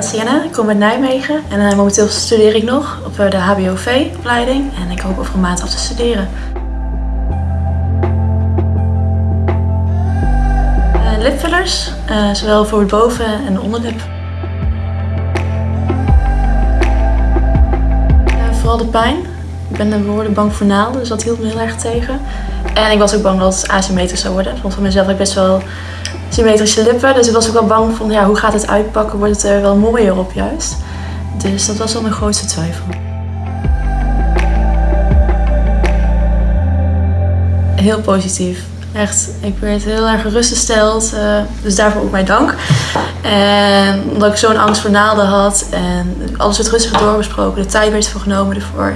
Sienna, ik kom uit Nijmegen en uh, momenteel studeer ik nog op de HBOV-opleiding en ik hoop over een maand af te studeren. Uh, lipfillers, zowel voor het boven- en de onderlip. vooral de pijn. Ik ben behoorlijk bang voor naalden, dus dat hield me heel erg tegen. En ik was ook bang dat het asymmetrisch zou worden. Ik vond van mezelf ik best wel symmetrische lippen. Dus ik was ook wel bang van ja, hoe gaat het uitpakken? Wordt het er wel mooier op juist? Dus dat was wel mijn grootste twijfel. Heel positief. Echt, ik werd heel erg gerustgesteld. Uh, dus daarvoor ook mijn dank. En omdat ik zo'n angst voor naalden had. En alles werd rustig doorbesproken. De tijd werd genomen ervoor.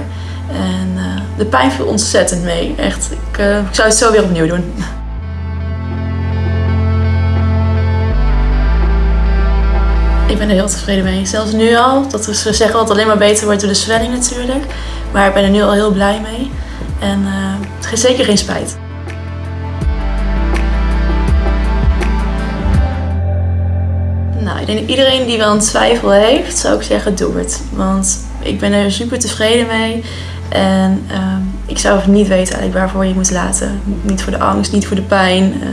En uh, de pijn viel ontzettend mee. Echt, ik, uh, ik zou het zo weer opnieuw doen. Ik ben er heel tevreden mee. Zelfs nu al. Dat ze zeggen dat het alleen maar beter wordt door de zwelling natuurlijk. Maar ik ben er nu al heel blij mee. En uh, het zeker geen spijt. Nou, ik denk iedereen die wel een twijfel heeft, zou ik zeggen doe het. Want ik ben er super tevreden mee. En uh, ik zou niet weten eigenlijk waarvoor je moet laten. Niet voor de angst, niet voor de pijn. Uh,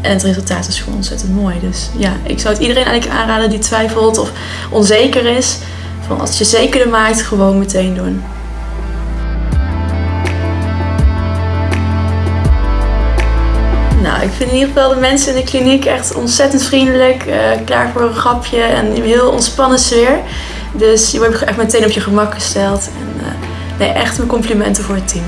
en het resultaat is gewoon ontzettend mooi. Dus ja, ik zou het iedereen eigenlijk aanraden die twijfelt of onzeker is. Van als je zekerder maakt, gewoon meteen doen. Nou, ik vind in ieder geval de mensen in de kliniek echt ontzettend vriendelijk, uh, klaar voor een grapje en een heel ontspannen sfeer. Dus je wordt echt meteen op je gemak gesteld. En, uh, nee, echt mijn complimenten voor het team.